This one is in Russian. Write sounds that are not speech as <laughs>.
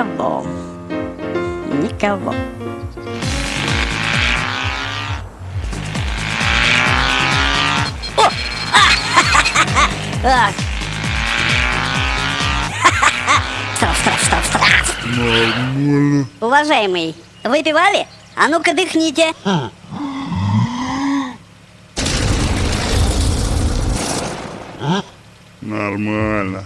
Никого. Никого. О! А! <laughs> А! Стоп, стоп, стоп. Нормально. Уважаемый, выпивали? А ну-ка дыхните. А. А? Нормально.